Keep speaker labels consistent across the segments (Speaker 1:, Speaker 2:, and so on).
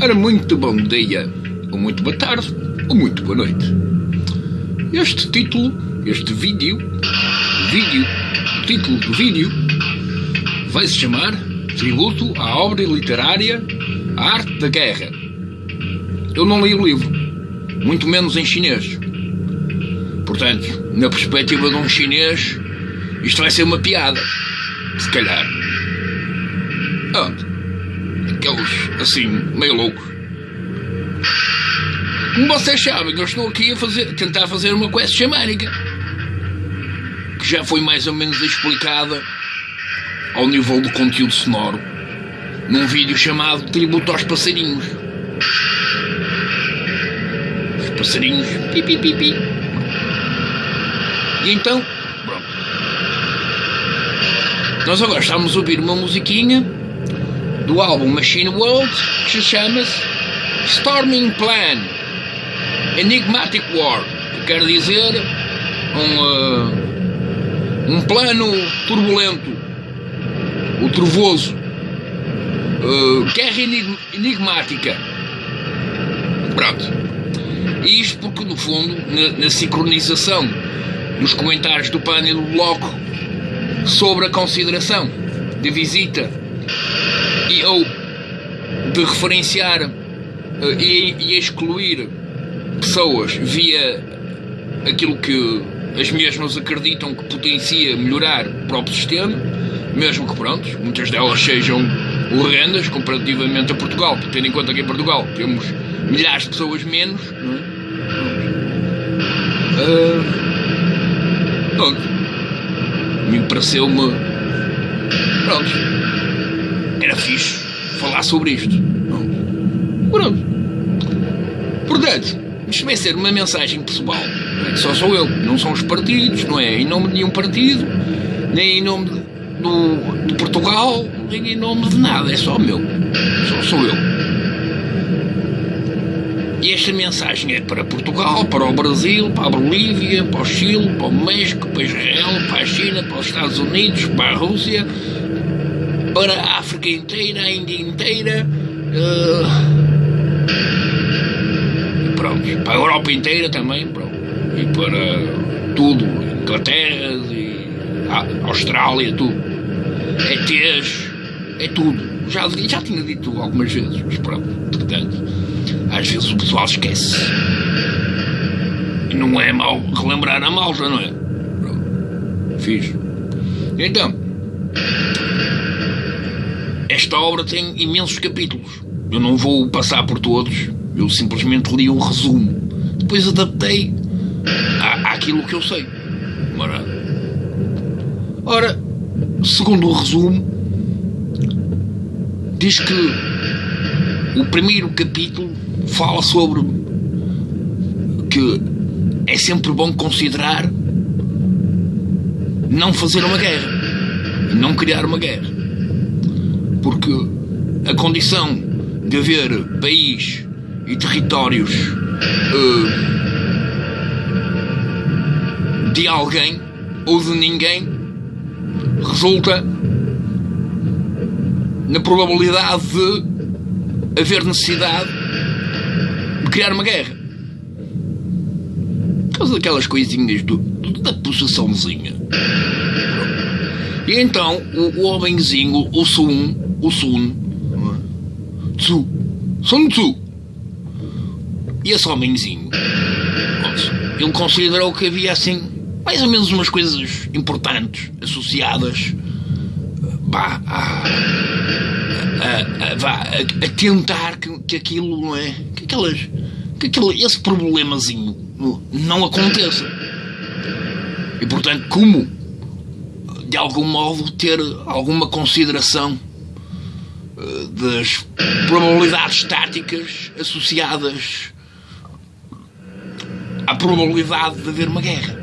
Speaker 1: Ora, muito bom dia, ou muito boa tarde, ou muito boa noite. Este título, este vídeo, vídeo, o título do vídeo, vai se chamar Tributo à obra literária A Arte da Guerra. Eu não li o livro, muito menos em chinês. Portanto, na perspectiva de um chinês, isto vai ser uma piada. Se calhar. Ah, aqueles assim, meio loucos. Como vocês sabem, eu estou aqui a fazer, tentar fazer uma quest xamânica. Que já foi mais ou menos explicada ao nível do conteúdo sonoro num vídeo chamado Tributo aos Passarinhos. Os passarinhos. Pi, pi, pi, pi. E então, pronto. Nós agora estamos a ouvir uma musiquinha do álbum Machine World que se chama Storming Plan Enigmatic War, que quer dizer um, uh, um plano turbulento, o trovoso, uh, guerra enigmática. Pronto. E isto porque, no fundo, na, na sincronização nos comentários do pânico do bloco sobre a consideração de visita e ou de referenciar uh, e, e excluir pessoas via aquilo que as mesmas acreditam que potencia melhorar o próprio sistema, mesmo que pronto, muitas delas sejam horrendas comparativamente a Portugal, tendo em conta que em Portugal temos milhares de pessoas menos, não é? Uh, Pronto. Me pareceu-me. Pronto. Era fixe falar sobre isto. Pronto. Portanto, isto vai ser uma mensagem pessoal. Não é só sou eu. Não são os partidos, não é em nome de nenhum partido, nem em nome de, do, Portugal, nem em nome de nada. É só meu. Só sou eu. E esta mensagem é para Portugal, para o Brasil, para a Bolívia, para o Chile, para o México, para Israel, para a China, para os Estados Unidos, para a Rússia, para a África inteira, a Índia inteira. Uh, pronto, para a Europa inteira também, pronto. E para tudo, Inglaterra e Austrália, tudo. ETs, é tudo. Já, já tinha dito algumas vezes, mas pronto, portanto. Às vezes o pessoal esquece. E não é mau relembrar a malta, não é? Pronto. Fiz. Então, esta obra tem imensos capítulos. Eu não vou passar por todos. Eu simplesmente li um resumo. Depois adaptei à, àquilo que eu sei. Ora, ora segundo o resumo, diz que o primeiro capítulo fala sobre que é sempre bom considerar não fazer uma guerra, não criar uma guerra. Porque a condição de haver país e territórios uh, de alguém ou de ninguém resulta na probabilidade de haver necessidade criar uma guerra. Por causa daquelas coisinhas do, da possessãozinha. E então o, o homenzinho, o Sun, o Sun, Tzu, Sun Tzu, e esse homenzinho, ele considerou que havia assim mais ou menos umas coisas importantes associadas a, a, a, a, tentar que, que aquilo não é? Que aquelas que aquele, esse problemazinho não aconteça. E portanto, como de algum modo ter alguma consideração das probabilidades estáticas associadas à probabilidade de haver uma guerra.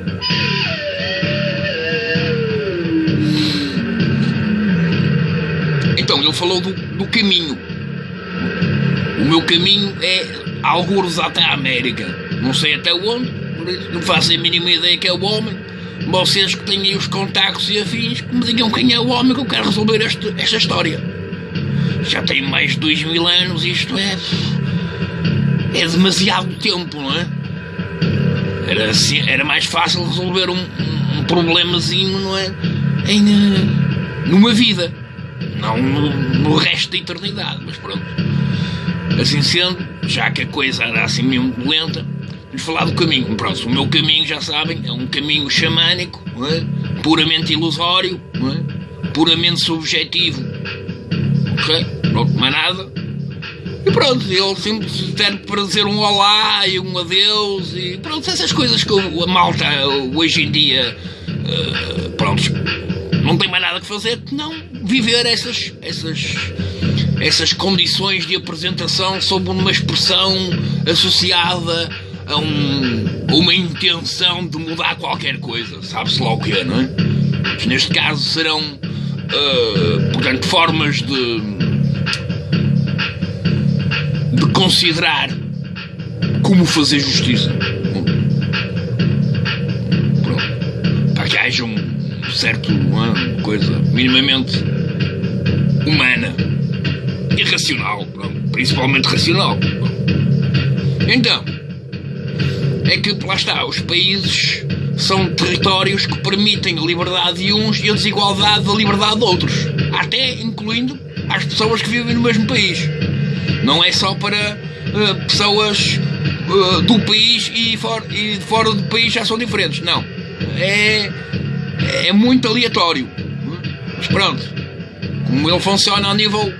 Speaker 1: Então, ele falou do, do caminho. O meu caminho é alguns até a América. Não sei até onde, não faço a mínima ideia que é o homem. Vocês que têm aí os contactos e afins, que me digam quem é o homem que eu quero resolver este, esta história. Já tem mais de dois mil anos, isto é. É demasiado tempo, não é? Era, assim, era mais fácil resolver um, um problemazinho, não é? Em, uh, numa vida, não no, no, resto da eternidade, mas pronto. Assim sendo, já que a coisa era assim mesmo lenta, vamos falar do caminho. Pronto, o meu caminho, já sabem, é um caminho xamânico, é? puramente ilusório, é? puramente subjetivo. Ok? Pronto, mais nada. E pronto, ele sempre serve para dizer um olá e um adeus e pronto, essas coisas que a malta hoje em dia, uh, pronto, não tem mais nada que fazer que não viver essas, essas, essas condições de apresentação sob uma expressão associada a, um, uma intenção de mudar qualquer coisa, sabe-se lá o que é, não é? Neste caso serão, uh, portanto, formas de considerar como fazer justiça. Pronto. Para que haja um certo, uma coisa minimamente humana e racional, pronto. principalmente racional. Então, é que lá está, os países são territórios que permitem a liberdade de uns e a desigualdade da liberdade de outros, até incluindo as pessoas que vivem no mesmo país. Não é só para uh, pessoas uh, do país e, for, e fora do país já são diferentes. Não. É, é muito aleatório. Mas pronto. Como ele funciona ao nível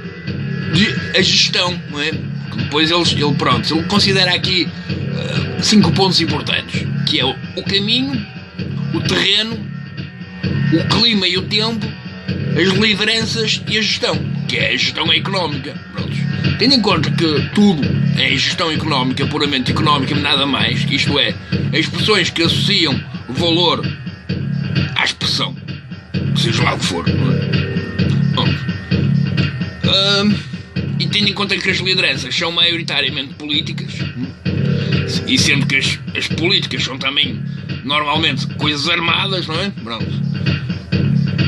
Speaker 1: de a gestão, não é? Depois ele, ele pronto, ele considera aqui uh, cinco pontos importantes, que é o, o caminho, o terreno, o clima e o tempo, as lideranças e a gestão, que é a gestão económica. Pronto. Tendo em conta que tudo é gestão económica, puramente económica, nada mais, isto é, expressões que associam valor à expressão, seja lá o que for. Hum, e tendo em conta que as lideranças são maioritariamente políticas, e sendo que as, as políticas são também normalmente coisas armadas, não é? Pronto.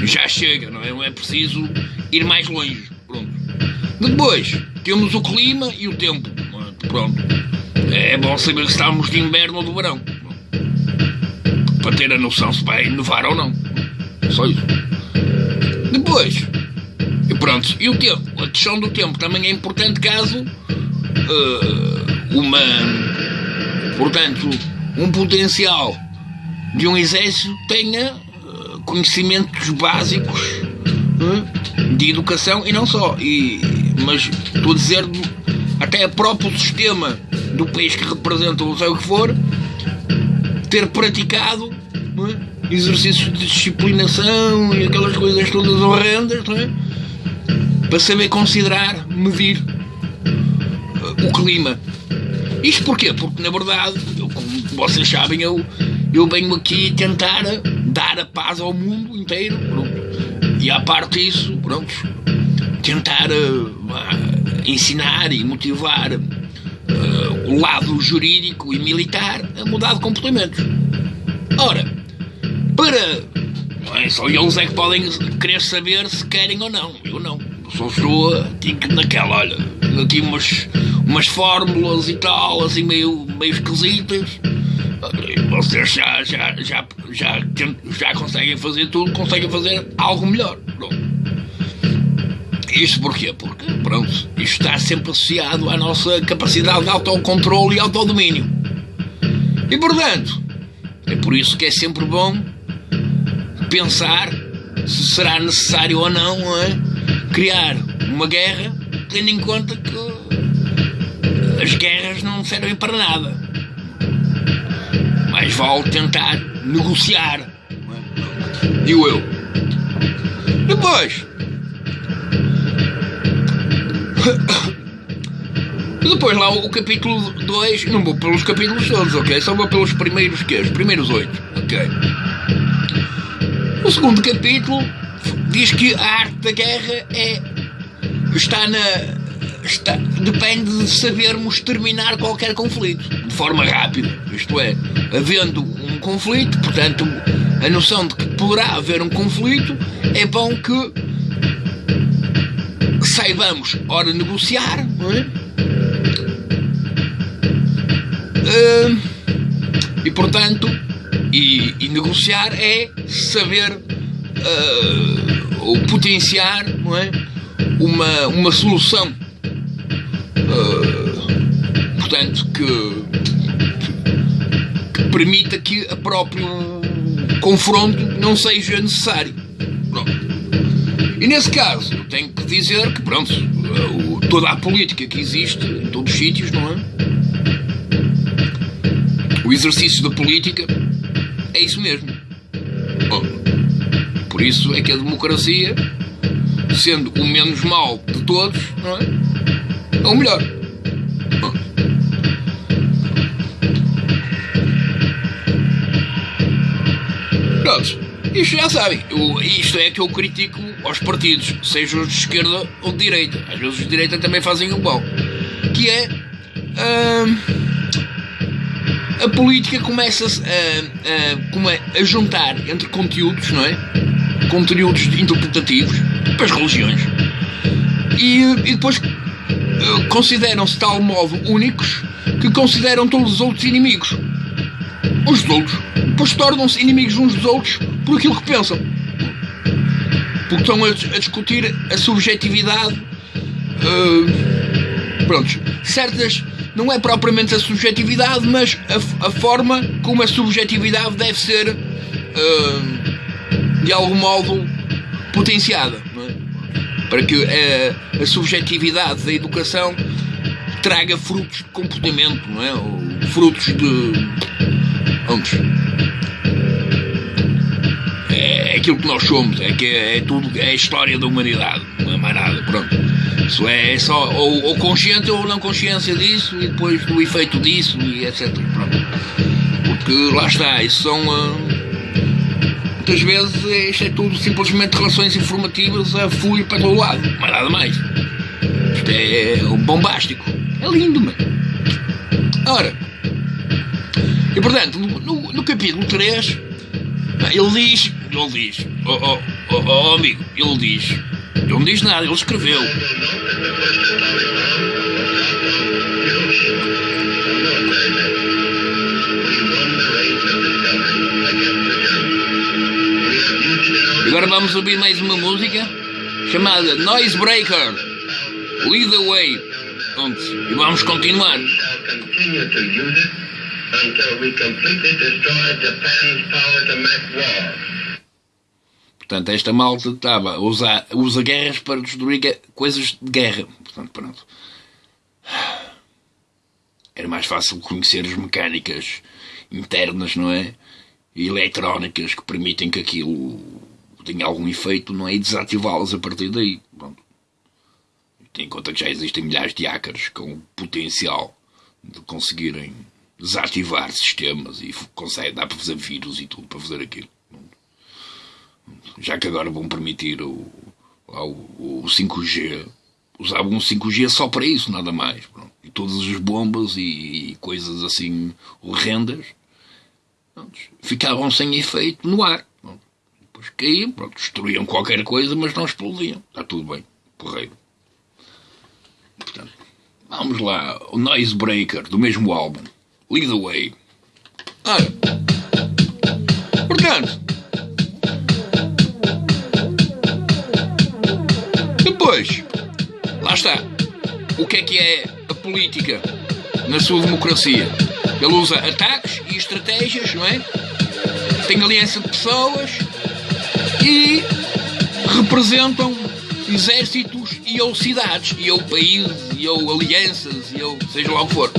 Speaker 1: Já chega, não é? Não é preciso ir mais longe. Pronto. Depois, temos o clima e o tempo. Pronto. É bom saber se estamos de inverno ou de verão. Para ter a noção se vai nevar ou não. Só isso. Depois, e pronto, e o tempo? A questão do tempo também é importante caso uh, uma. Portanto, um potencial de um exército tenha uh, conhecimentos básicos uh, de educação e não só. E, mas estou a dizer até o próprio sistema do país que representa, ou sei o que for, ter praticado é? exercícios de disciplinação e aquelas coisas todas horrendas é? para saber considerar, medir uh, o clima. Isto porquê? Porque na verdade, eu, como vocês sabem, eu, eu venho aqui tentar dar a paz ao mundo inteiro. Pronto. E a parte disso, pronto, tentar uh, ensinar e motivar uh, o lado jurídico e militar a mudar de comportamentos. Ora, para. É só eles é que podem querer saber se querem ou não. Eu não. Só estou tipo, naquela, olha, aqui umas, umas fórmulas e tal, assim meio, meio esquisitas. Vocês já, já, já, já, já conseguem fazer tudo, conseguem fazer algo melhor. Isto porquê? Porque, pronto, isto está sempre associado à nossa capacidade de autocontrole e autodomínio. E, portanto, é por isso que é sempre bom pensar se será necessário ou não é, criar uma guerra, tendo em conta que as guerras não servem para nada. Mais vale tentar negociar. É? Digo eu. Depois, depois lá o capítulo 2, não vou pelos capítulos todos, ok? Só vou pelos primeiros que Os primeiros oito, ok? O segundo capítulo diz que a arte da guerra é está na está, depende de sabermos terminar qualquer conflito de forma rápida. Isto é, havendo um conflito, portanto, a noção de que poderá haver um conflito é bom que saibamos, ora, negociar, é? Uh, e portanto, e, e, negociar é saber uh, ou potenciar não é? uma, uma solução. Uh, portanto, que, que, permita que o próprio confronto não seja necessário. Pronto. E nesse caso, eu tenho que dizer que, pronto, toda a política que existe em todos os sítios, não é? O exercício da política é isso mesmo. Bom, por isso é que a democracia, sendo o menos mau de todos, não é? É o melhor. Bom. Pronto, isto já sabem. Isto é que eu critico aos partidos, sejam os de esquerda ou de direita. Às vezes os de direita também fazem o bom. Que é. Hum, a política começa a, a, a, juntar entre conteúdos, não é? Conteúdos interpretativos para as religiões. E, e depois consideram-se de tal modo únicos que consideram todos os outros inimigos. Uns dos outros. Depois tornam-se inimigos uns dos outros por aquilo que pensam. Porque estão a, a discutir a subjetividade. Uh, prontos. Certas não é propriamente a subjetividade, mas a, a forma como a subjetividade deve ser, uh, de algum modo, potenciada. É? Para que a, a, subjetividade da educação traga frutos de comportamento, não é? Frutos de. Antes. É, é aquilo que nós somos, é, que é, é tudo, é a história da humanidade, não é mais nada, pronto. Isso é só ou, ou consciente ou não consciência disso e depois do efeito disso e etc. Pronto. Porque lá está, isso são. Uh, muitas vezes isto é tudo simplesmente relações informativas a fluir para todo lado, mais nada mais. Isto é bombástico. É lindo, mano. Ora, e portanto, no, no capítulo 3, ele diz, ele diz, oh, oh, oh, oh amigo, ele diz ele não diz nada, ele escreveu. Vamos ouvir mais uma música chamada Noise Breaker. Lead the Way. E vamos continuar. Portanto, esta malta estava a usar, usa guerras para destruir coisas de guerra. Portanto, pronto. Era mais fácil conhecer as mecânicas internas, não é? E eletrónicas que permitem que aquilo tenha algum efeito, não é? Desativá-las a partir daí. Pronto. Tem em conta que já existem milhares de hackers com o potencial de conseguirem desativar sistemas e consegue, dá para fazer vírus e tudo para fazer aquilo já que agora vão permitir o, o, o 5G, usavam um 5G só para isso, nada mais. Pronto. E todas as bombas e, e coisas assim horrendas ficavam sem efeito no ar. Depois caíam, pronto, destruíam qualquer coisa, mas não explodiam. Está tudo bem, porreiro. Portanto, vamos lá, o Noise Breaker, do mesmo álbum, Lead the Way. Ora, portanto, Depois, lá está. O que é que é a política na sua democracia? Ele usa ataques e estratégias, não é? Tem aliança de pessoas e representam exércitos e ou cidades, e ou países, e ou alianças, e ou seja lá o que for.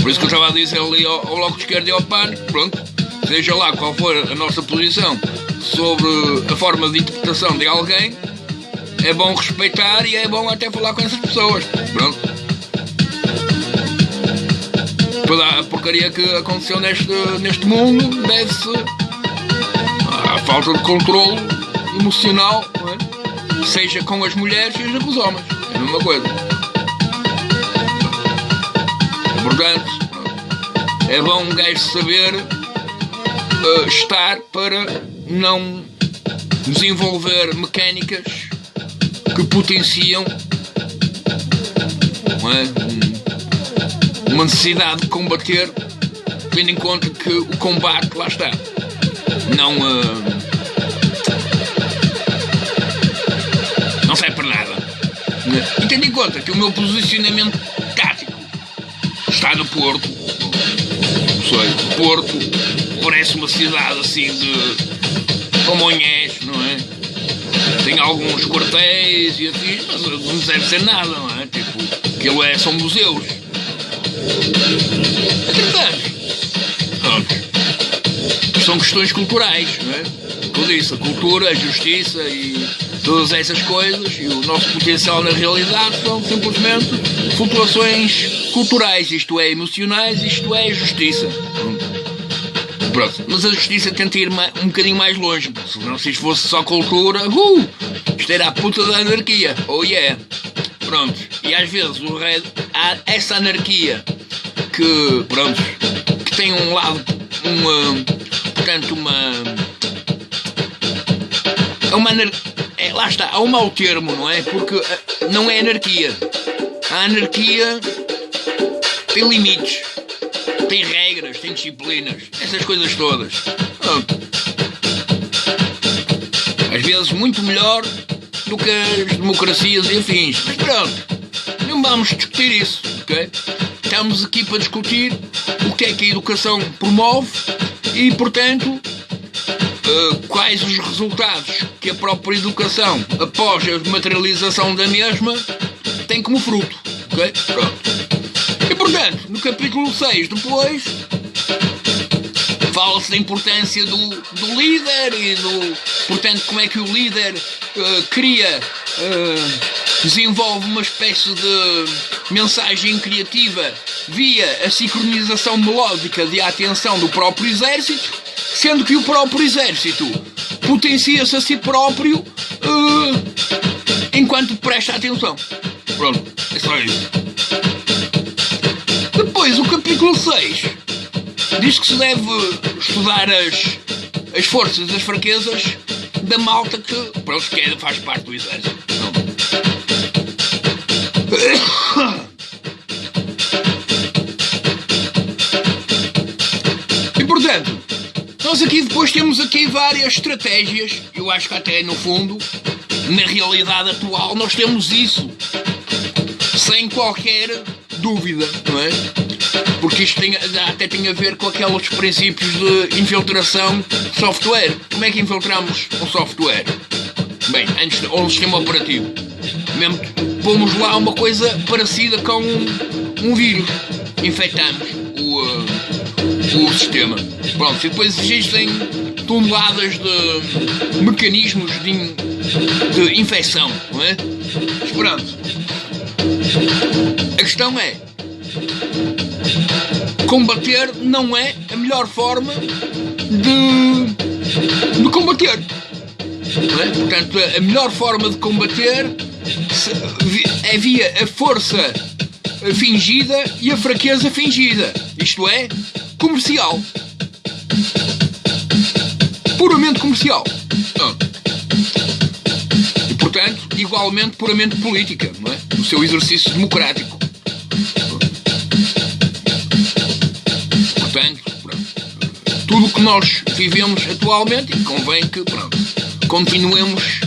Speaker 1: Por isso que eu estava a dizer ali ao, ao Bloco de Esquerda e ao PAN, pronto, seja lá qual for a nossa posição sobre a forma de interpretação de alguém, é bom respeitar e é bom até falar com essas pessoas. Pronto. A porcaria que aconteceu neste, neste mundo deve-se à falta de controle emocional, é? seja com as mulheres, seja com os homens. É a mesma coisa. Portanto, é bom um gajo saber uh, estar para não desenvolver mecânicas que potenciam é? Uma necessidade de combater, tendo em conta que o combate, lá está, não. Uh, não serve para nada. E tendo em conta que o meu posicionamento tático está no Porto, sei, Porto parece uma cidade assim de Pamonhés, não é? Tem alguns quartéis e assim, mas não deve ser nada, não é? Tipo, aquilo é, são museus. Entretanto, são questões culturais, não é? Tudo isso, a cultura, a justiça e todas essas coisas e o nosso potencial na realidade são simplesmente flutuações culturais, isto é, emocionais, isto é, justiça. Pronto. Mas a justiça tenta ir um bocadinho mais longe, se não se isto fosse só cultura, uh, isto era a puta da anarquia, oh yeah. Pronto, e às vezes o rei, há essa anarquia que, pronto, que tem um lado, uma, portanto, uma. É uma é, lá está, há um mau termo, não é? Porque eh, não é anarquia. A anarquia tem limites, tem regras, tem disciplinas, essas coisas todas. Às vezes muito melhor do que as democracias e afins. Mas pronto, não vamos discutir isso, ok? Estamos aqui para discutir o que é que a educação promove e, portanto, uh, quais os resultados que a própria educação, após a materialização da mesma, tem como fruto. Ok? Pronto. E portanto, no capítulo 6, depois, fala-se da importância do, do líder e do. Portanto, como é que o líder uh, cria. Uh, desenvolve uma espécie de mensagem criativa via a sincronização melódica de atenção do próprio exército sendo que o próprio exército potencia-se a si próprio uh, enquanto presta atenção. Pronto, é só isso. Depois, o capítulo 6 diz que se deve estudar as, as forças e as fraquezas da malta que, pronto, que é, faz parte do exército. E portanto, nós aqui depois temos aqui várias estratégias. Eu acho que até no fundo, na realidade atual, nós temos isso. Sem qualquer dúvida, não é? Porque isto tem, até tem a ver com aqueles princípios de infiltração de software. Como é que infiltramos um software? Bem, antes de, um sistema operativo. Mesmo pomos lá uma coisa parecida com um, um vírus. Infectamos o, uh, o sistema. Pronto, e depois existem toneladas de mecanismos de, in, de infecção, não é? Mas pronto. A questão é: combater não é a melhor forma de, de combater. É? Portanto, a melhor forma de combater é via a força fingida e a fraqueza fingida. Isto é, comercial puramente comercial. E, portanto, igualmente puramente política, não é? O seu exercício democrático. Portanto, pronto. tudo o que nós vivemos atualmente, e convém que, pronto, continuemos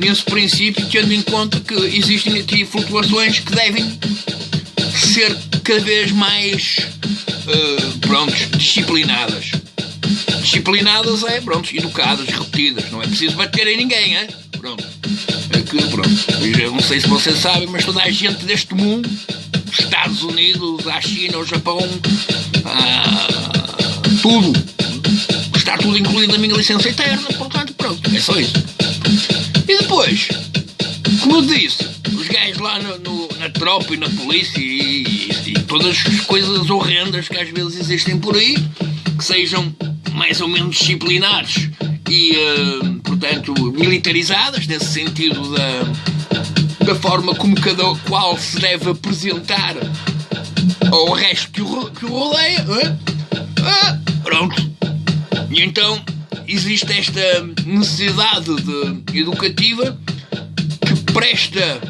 Speaker 1: nesse princípio, tendo em conta que existem aqui flutuações que devem ser cada vez mais, uh, pronto, disciplinadas disciplinadas é, pronto, educadas, repetidas. Não é preciso bater em ninguém, é? Pronto. É que, pronto. Eu não sei se vocês sabem, mas toda a gente deste mundo, dos Estados Unidos, à China, ao Japão, tudo, está tudo incluído na minha licença eterna, portanto, pronto, é só isso. E depois, como eu disse, os gajos lá no, no, na tropa e na polícia e, e, e todas as coisas horrendas que às vezes existem por aí, que sejam mais ou menos disciplinados e, uh, portanto, militarizadas, nesse sentido da, da forma como cada qual se deve apresentar ao resto que o, que o rodeia. Uh, uh, pronto. E então, existe esta necessidade de, educativa que presta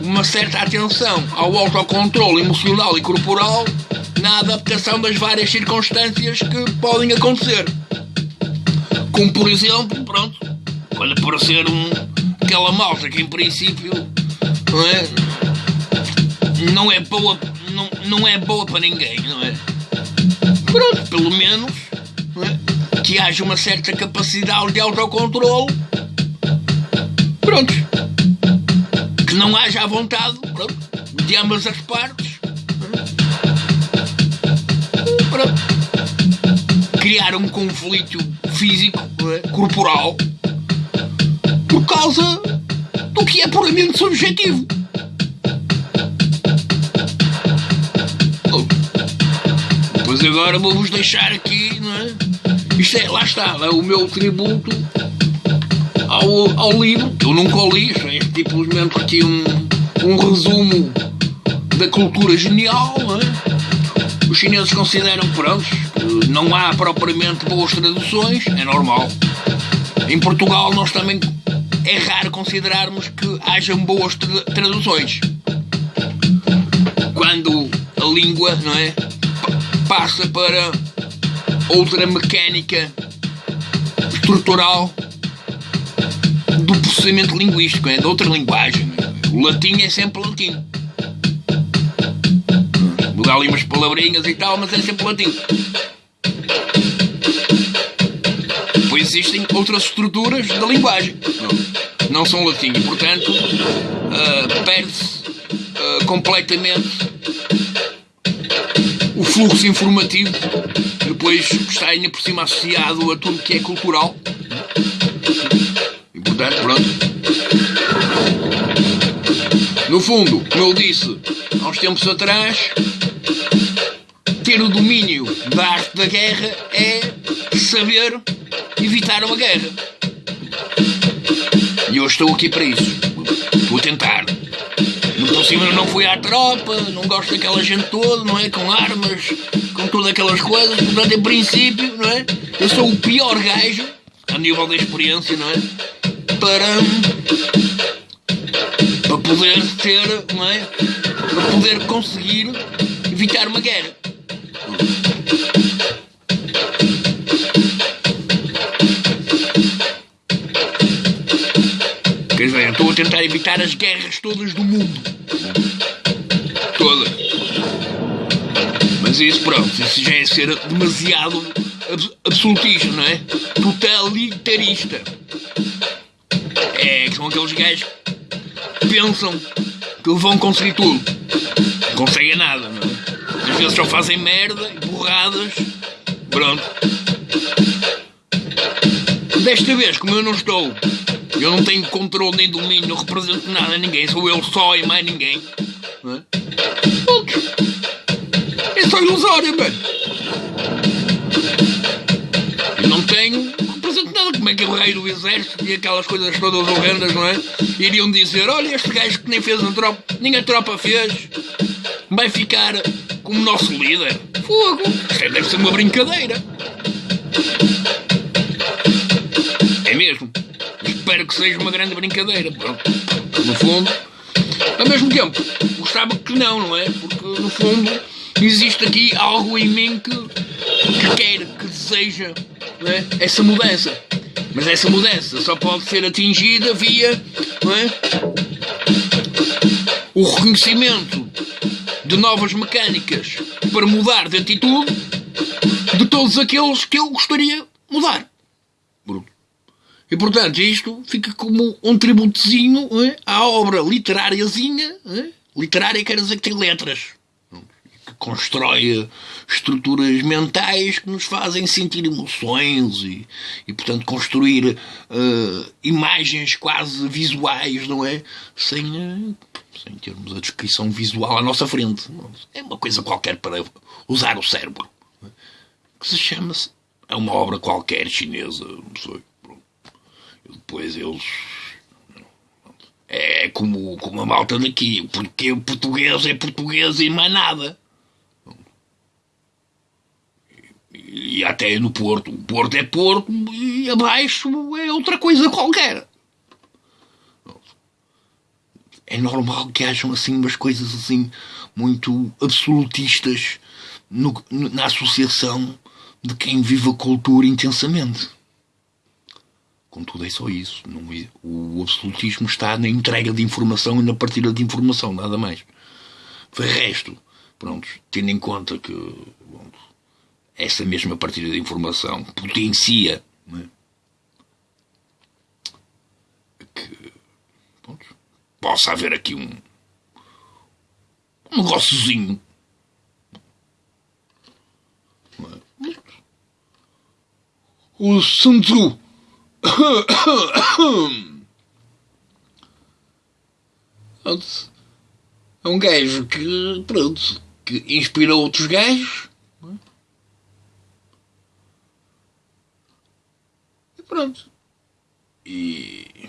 Speaker 1: uma certa atenção ao autocontrole emocional e corporal na adaptação das várias circunstâncias que podem acontecer. Como por exemplo, pronto, quando aparecer um, aquela malta que em princípio não é, não é boa, não, não é boa para ninguém, não é? Pronto, pelo menos é? Que haja uma certa capacidade de autocontrole. Pronto. Que não haja a vontade pronto, de ambas as partes. Pronto. Criar um conflito físico, é? corporal, por causa do que é puramente subjetivo. Pois agora vou-vos deixar aqui, lá está, é o meu tributo ao, ao livro, que eu nunca li, isto é simplesmente aqui um, um resumo da cultura genial, é? Os chineses consideram, pronto, que não há propriamente boas traduções, é normal. Em Portugal nós também é raro considerarmos que hajam boas tra traduções. Quando a língua, não é? passa para outra mecânica estrutural do processamento linguístico, é de outra linguagem. O latim é sempre latim. Mudar ali umas palavrinhas e tal, mas é sempre latim. Pois existem outras estruturas da linguagem. Não, não são latim. E, portanto, uh, perde-se uh, completamente o fluxo informativo, depois está ainda por cima associado a tudo que é cultural. E portanto, pronto. No fundo, como eu disse há uns tempos atrás, ter o domínio da arte da guerra é saber evitar uma guerra. E eu estou aqui para isso. A tentar. Eu não fui à tropa, não gosto daquela gente toda, não é? Com armas, com todas aquelas coisas. Portanto, em princípio, não é? Eu sou o pior gajo, a nível da experiência, não é? Para. para poder ter, não é? Para poder conseguir evitar uma guerra. Quer dizer, estou a tentar evitar as guerras todas do mundo. Isso, pronto, isso já é ser demasiado absolutista, não é? Totalitarista. É, que são aqueles gajos que pensam que vão conseguir tudo. Não conseguem nada, não é? Às vezes só fazem merda borradas. Pronto. Desta vez, como eu não estou eu não tenho controle nem domínio, não represento nada a ninguém, sou eu só e mais ninguém. Não é? Só ilusório, mano. Eu não tenho, não represento nada. Como é que o rei do exército e aquelas coisas todas horrendas, não é? Iriam dizer: olha, este gajo que nem fez a tropa, nem a tropa fez, vai ficar como nosso líder. Fogo! Isto deve ser uma brincadeira. É mesmo? espero que seja uma grande brincadeira. Pronto. No fundo, ao mesmo tempo, gostava que não, não é? Porque no fundo existe aqui algo em mim que, que quer, que deseja é? essa mudança. Mas essa mudança só pode ser atingida via é? o reconhecimento de novas mecânicas para mudar de atitude de todos aqueles que eu gostaria mudar. E portanto, isto fica como um tributozinho é? à obra literáriazinha. É? Literária quer dizer que tem letras. Constrói estruturas mentais que nos fazem sentir emoções e, e portanto, construir uh, imagens quase visuais, não é? Sem, uh, sem termos a descrição visual à nossa frente. É uma coisa qualquer para usar o cérebro. É? Que se chama-se. É uma obra qualquer chinesa, não sei depois eles. É como, como a malta daqui, porque o português é português e mais nada. E, até no Porto. O Porto é Porto e abaixo é outra coisa qualquer. É normal que hajam assim umas coisas assim muito absolutistas no, na associação de quem vive a cultura intensamente. Contudo, é só isso. É, o absolutismo está na entrega de informação e na partilha de informação, nada mais. Foi resto, pronto, tendo em conta que pronto, essa mesma partilha de informação potencia é? que pronto, possa haver aqui um, um negóciozinho. É? O Sun é um gajo que, pronto, que inspira outros gajos. E pronto. E,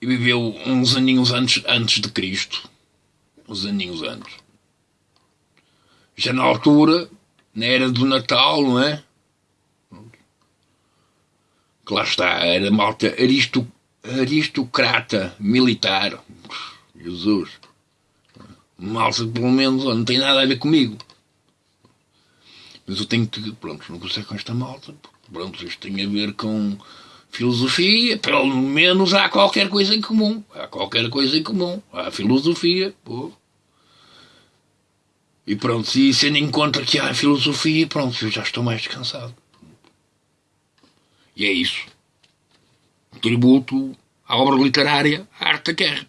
Speaker 1: e viveu uns aninhos antes, antes de Cristo. Uns aninhos antes. Já na altura, na era do Natal, não é? que lá está, era malta aristo, aristocrata militar. Jesus. Malta pelo menos não tem nada a ver comigo. Mas eu tenho que, pronto, consigo com esta malta. Pronto, isto tem a ver com filosofia, pelo menos há qualquer coisa em comum. Há qualquer coisa em comum. Há filosofia, pô. E pronto, se sendo em conta que há filosofia, pronto, eu já estou mais descansado. E é isso. Tributo à obra literária, arte da guerra.